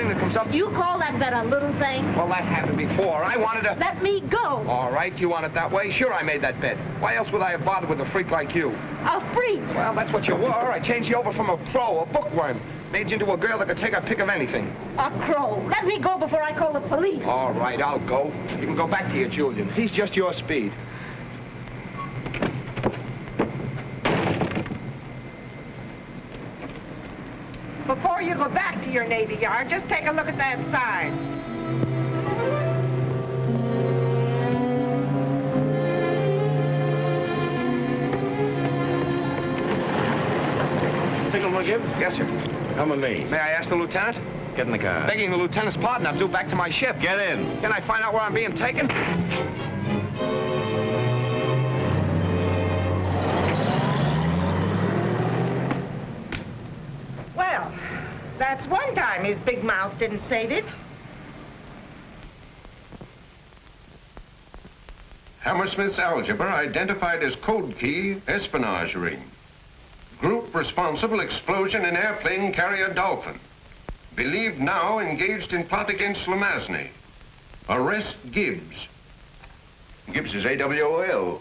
Thing that comes up... You call that bet a little thing? Well, that happened before. I wanted to... Let me go. All right, you want it that way? Sure, I made that bet. Why else would I have bothered with a freak like you? A freak. Well, that's what you were. I changed you over from a crow, a bookworm. Made you into a girl that could take a pick of anything. A crow. Let me go before I call the police. All right, I'll go. You can go back to your Julian. He's just your speed. Before you go back to your Navy Yard, just take a look at that sign. Signalman Gibbs? Yes, sir. Come with me. May I ask the lieutenant? Get in the car. Begging the lieutenant's pardon, I'm due back to my ship. Get in. Can I find out where I'm being taken? That's one time his big mouth didn't save it. Hammersmith's algebra identified as code key espionage ring. Group responsible explosion in airplane carrier Dolphin. Believed now engaged in plot against Lomasny. Arrest Gibbs. Gibbs is AWOL.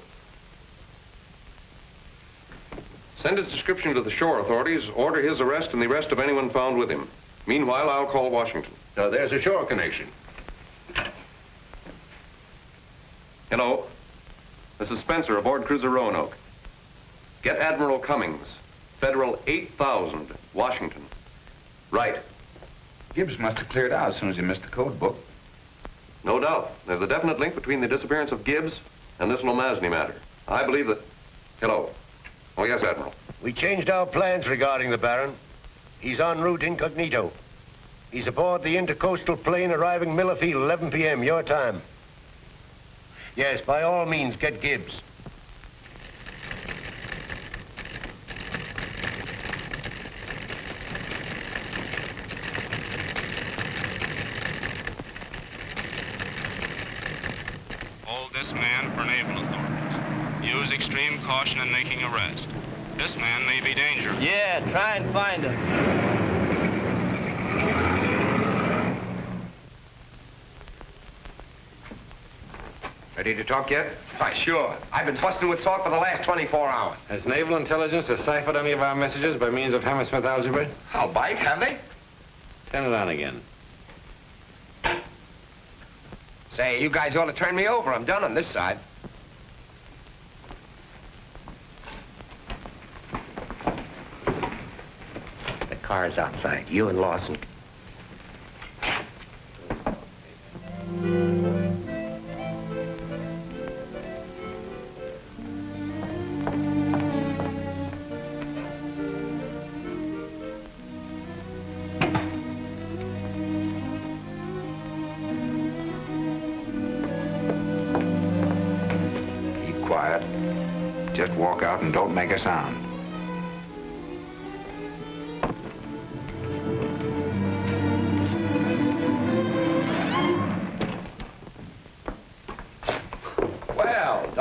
Send his description to the shore authorities, order his arrest and the arrest of anyone found with him. Meanwhile, I'll call Washington. Now, there's a shore connection. Hello. This is Spencer aboard cruiser Roanoke. Get Admiral Cummings, Federal 8000, Washington. Right. Gibbs must have cleared out as soon as he missed the code book. No doubt. There's a definite link between the disappearance of Gibbs and this Lomasny matter. I believe that... Hello. Oh, yes, Admiral. We changed our plans regarding the Baron. He's en route incognito. He's aboard the intercoastal plane arriving Miller Field, 11 p.m., your time. Yes, by all means, get Gibbs. Hold this man for naval authorities. Use extreme caution in making arrest. This man may be dangerous. Yeah, try and find him. Ready to talk yet? Why, sure. I've been busting with talk for the last 24 hours. Has naval intelligence deciphered any of our messages by means of Hammersmith algebra? I'll bite, have they? Turn it on again. Say, you guys ought to turn me over. I'm done on this side. The car's outside. You and Lawson. Keep quiet. Just walk out and don't make a sound.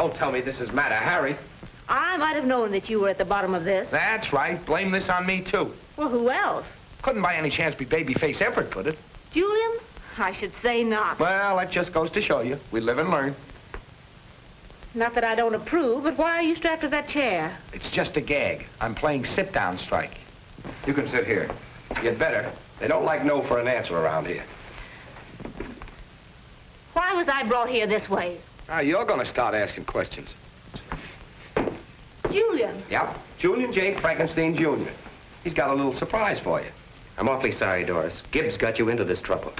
Don't tell me this is Mata Hari. I might have known that you were at the bottom of this. That's right. Blame this on me, too. Well, who else? Couldn't by any chance be Babyface Everett, could it? Julian? I should say not. Well, that just goes to show you. We live and learn. Not that I don't approve, but why are you strapped to that chair? It's just a gag. I'm playing sit-down strike. You can sit here. You'd better. They don't like no for an answer around here. Why was I brought here this way? Now, you're going to start asking questions. Julian. Yep. Julian J. Frankenstein, Jr. He's got a little surprise for you. I'm awfully sorry, Doris. Gibbs got you into this trouble.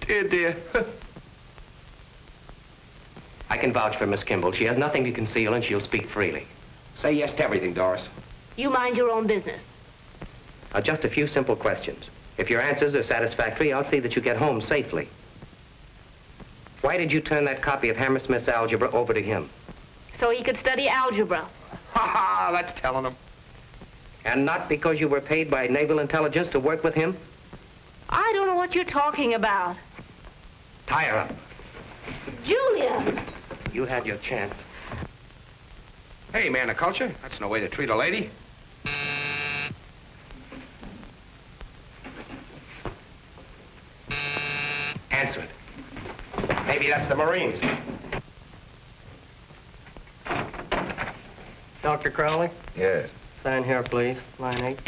Dear, dear. I can vouch for Miss Kimball. She has nothing to conceal, and she'll speak freely. Say yes to everything, Doris. You mind your own business. Now, just a few simple questions. If your answers are satisfactory, I'll see that you get home safely. Why did you turn that copy of Hammersmith's algebra over to him? So he could study algebra. Ha ha, that's telling him. And not because you were paid by naval intelligence to work with him? I don't know what you're talking about. Tie her up. Julia! You had your chance. Hey, man of culture, that's no way to treat a lady. Answer it. Maybe that's the Marines. Dr. Crowley? Yes. Sign here, please. Line eight.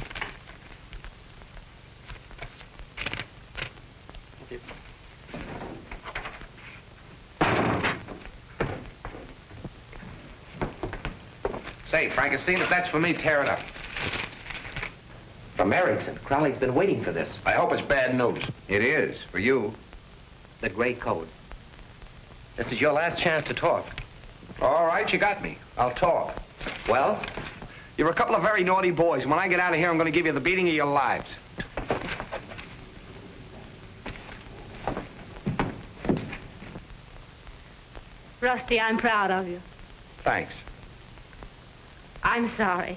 Say, Frankenstein, if that's for me, tear it up. From Erickson. Crowley's been waiting for this. I hope it's bad news. It is, for you. The gray code. This is your last chance to talk. All right, you got me. I'll talk. Well? You're a couple of very naughty boys. When I get out of here, I'm going to give you the beating of your lives. Rusty, I'm proud of you. Thanks. I'm sorry.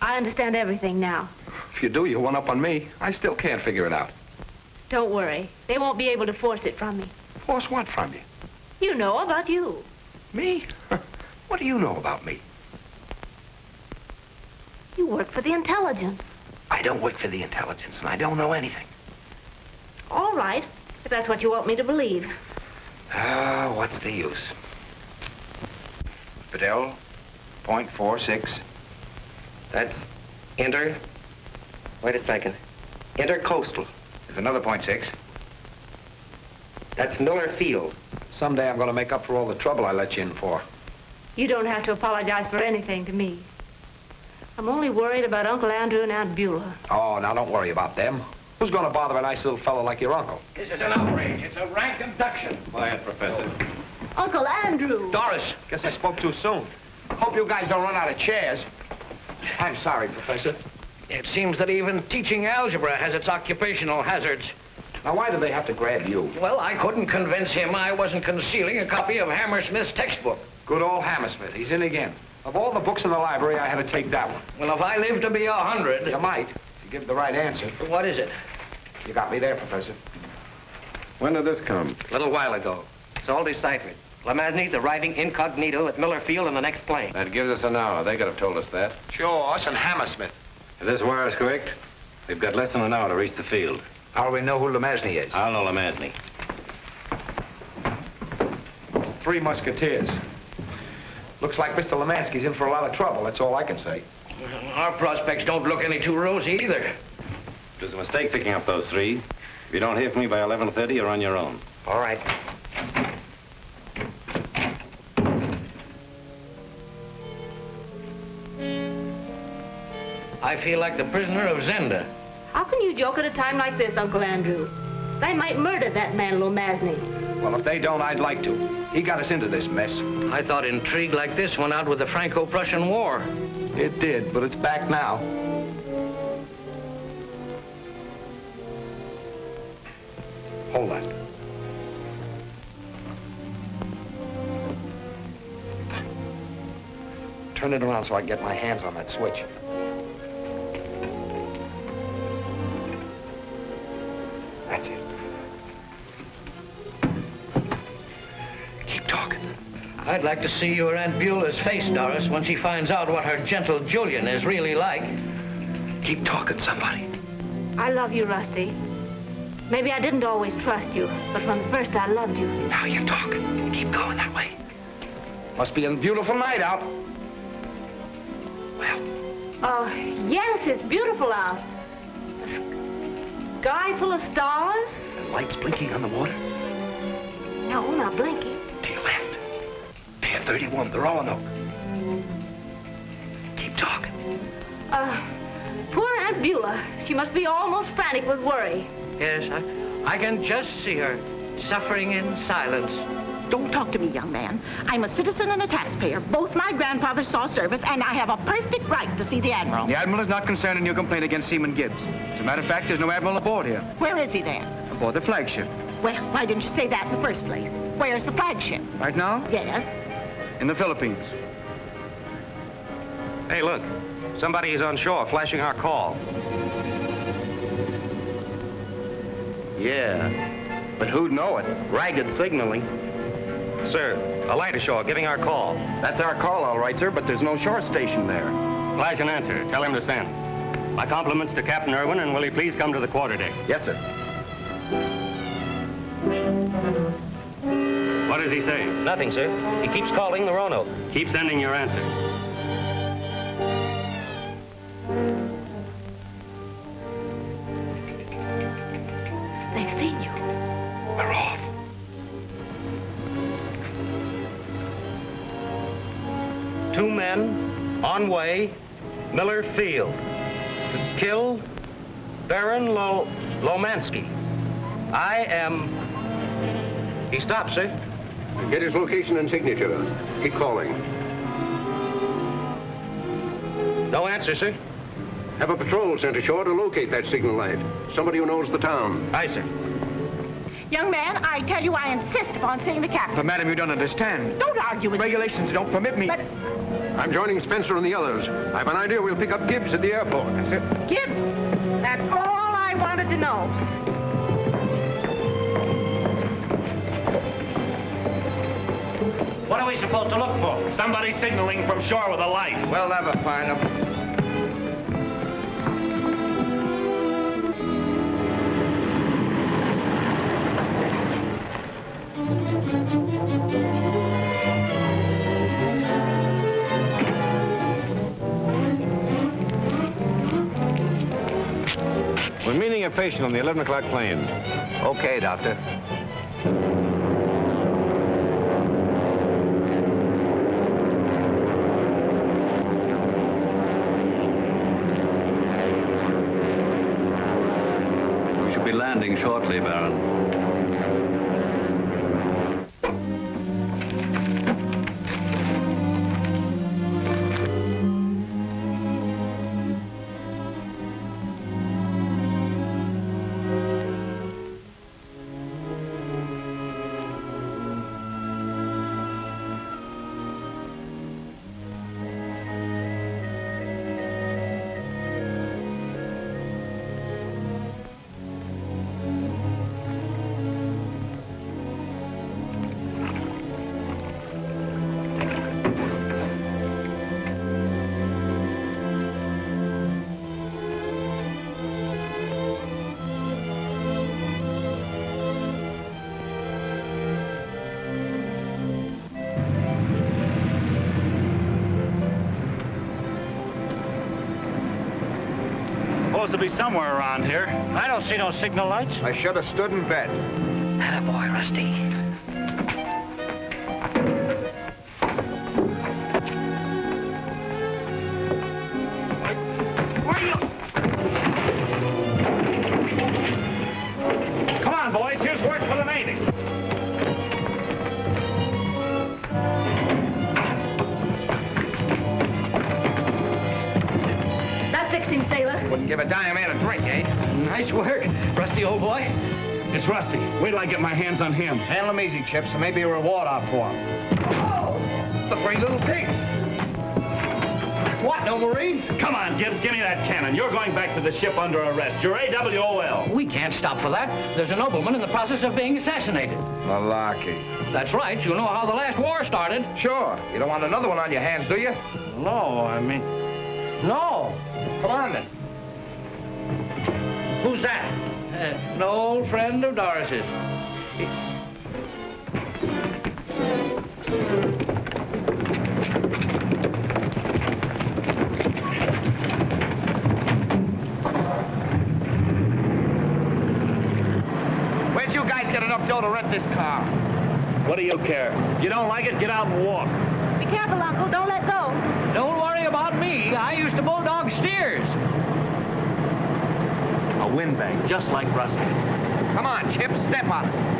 I understand everything now. If you do, you one up on me. I still can't figure it out. Don't worry. They won't be able to force it from me. Force what from you? You know about you. Me? What do you know about me? You work for the intelligence. I don't work for the intelligence, and I don't know anything. All right, if that's what you want me to believe. Ah, what's the use? Fidel, point four six. That's inter... Wait a second. Intercoastal. There's another point six. That's Miller Field. Someday I'm going to make up for all the trouble I let you in for. You don't have to apologize for anything to me. I'm only worried about Uncle Andrew and Aunt Beulah. Oh, now don't worry about them. Who's going to bother a nice little fellow like your uncle? This is an outrage. It's a rank abduction. Quiet, Professor. Uncle Andrew! Doris, guess I spoke too soon. Hope you guys don't run out of chairs. I'm sorry, Professor. It seems that even teaching algebra has its occupational hazards. Now, why do they have to grab you? Well, I couldn't convince him I wasn't concealing a copy of Hammersmith's textbook. Good old Hammersmith. He's in again. Of all the books in the library, I had to take that one. Well, if I live to be a hundred... You might, if you give the right answer. What is it? You got me there, Professor. When did this come? A little while ago. It's all deciphered. Lomasny's arriving incognito at Miller Field in the next plane. That gives us an hour. They could have told us that. Sure, us and Hammersmith. If this wire is correct, we've got less than an hour to reach the field. How do we know who Lomasny is? I'll know Lomasny. Three Musketeers. Looks like Mr. Lemansky's in for a lot of trouble. That's all I can say. Our prospects don't look any too rosy either. It was a mistake picking up those three. If you don't hear from me by 11.30, you're on your own. All right. I feel like the prisoner of Zenda. How can you joke at a time like this, Uncle Andrew? They might murder that man, Lomasny. Well, if they don't, I'd like to. He got us into this mess. I thought intrigue like this went out with the Franco-Prussian War. It did, but it's back now. Hold that. Turn it around so I can get my hands on that switch. I'd like to see your Aunt Beulah's face, Doris, when she finds out what her gentle Julian is really like. Keep talking, somebody. I love you, Rusty. Maybe I didn't always trust you, but from the first I loved you. Now you're talking. Keep going that way. Must be a beautiful night out. Well. Oh, yes, it's beautiful out. A sky full of stars. And lights blinking on the water. No, not blinking. 31, the Roanoke. Keep talking. Uh, poor Aunt Beulah. She must be almost frantic with worry. Yes, I, I can just see her, suffering in silence. Don't talk to me, young man. I'm a citizen and a taxpayer. Both my grandfathers saw service, and I have a perfect right to see the Admiral. The Admiral is not concerned in your complaint against Seaman Gibbs. As a matter of fact, there's no Admiral aboard here. Where is he then? Aboard the flagship. Well, why didn't you say that in the first place? Where's the flagship? Right now? Yes. In the Philippines. Hey, look. Somebody is on shore flashing our call. Yeah, but who'd know it? Ragged signaling. Sir, a light ashore giving our call. That's our call, all right, sir, but there's no shore station there. Flash an answer. Tell him to send. My compliments to Captain Irwin, and will he please come to the quarterdeck? Yes, sir. Does he say? Nothing, sir. He keeps calling the Roanoke. Keep sending your answer. They've seen you. We're off. Two men on way, Miller Field, to kill Baron Lo Lomansky. I am... He stopped, sir. Get his location and signature. Keep calling. No answer, sir. Have a patrol sent ashore to locate that signal light. Somebody who knows the town. Aye, sir. Young man, I tell you I insist upon seeing the captain. But, madam, you don't understand. Don't argue with Regulations don't permit me. But I'm joining Spencer and the others. I have an idea we'll pick up Gibbs at the airport. That's it. Gibbs, that's all I wanted to know. We supposed to look for? Somebody signaling from shore with a light. We'll never find them. We're meeting a patient on the 11 o'clock plane. Okay, Doctor. We should be landing shortly, Baron. Supposed to be somewhere around here. I don't see no signal lights. I should have stood in bed. boy, Rusty. Handle him easy, Chips. There may be a reward out for him. The three little pigs. What, no Marines? Come on, Gibbs, give me that cannon. You're going back to the ship under arrest. You're AWOL. We can't stop for that. There's a nobleman in the process of being assassinated. Malarkey. That's right. You know how the last war started. Sure. You don't want another one on your hands, do you? No, I mean... No. Come on, then. Who's that? Uh, an old friend of Doris's. Enough dough to rent this car? What do you care? If You don't like it, get out and walk. Be careful, Uncle. Don't let go. Don't worry about me. I used to bulldog steers. A windbag, just like Rusty. Come on, Chip, step on it.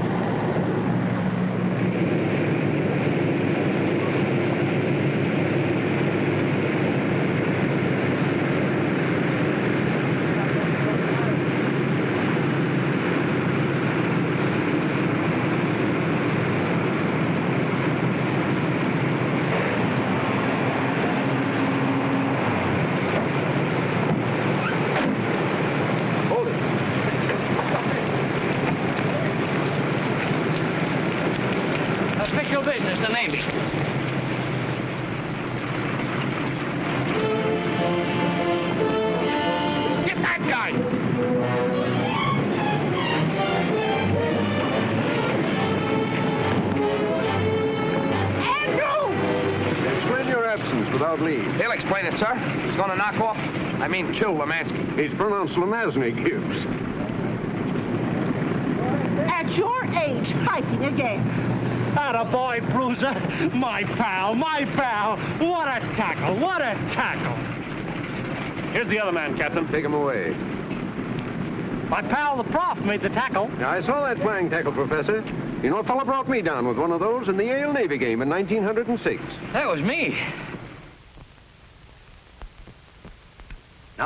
Mean kill Lemansky. He's pronounced Lomasny, Gibbs. At your age, fighting again. Atta boy, Bruiser. My pal, my pal. What a tackle, what a tackle. Here's the other man, Captain. Take him away. My pal, the prof, made the tackle. Now, I saw that flying tackle, Professor. You know, a fella brought me down with one of those in the Yale Navy game in 1906. That was me.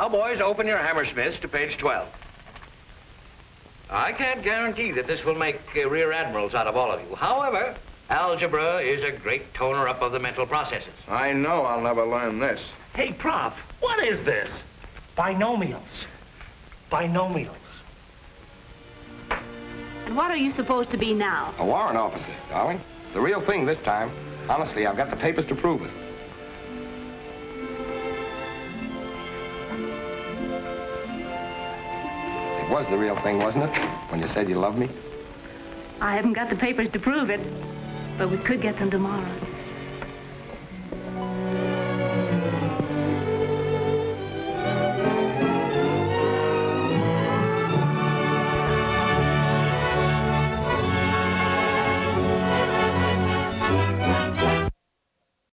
Now, boys, open your Hammersmiths to page 12. I can't guarantee that this will make uh, rear admirals out of all of you. However, algebra is a great toner-up of the mental processes. I know I'll never learn this. Hey, Prof, what is this? Binomials. Binomials. And what are you supposed to be now? A warrant officer, darling. The real thing this time. Honestly, I've got the papers to prove it. It was the real thing, wasn't it? When you said you loved me? I haven't got the papers to prove it, but we could get them tomorrow.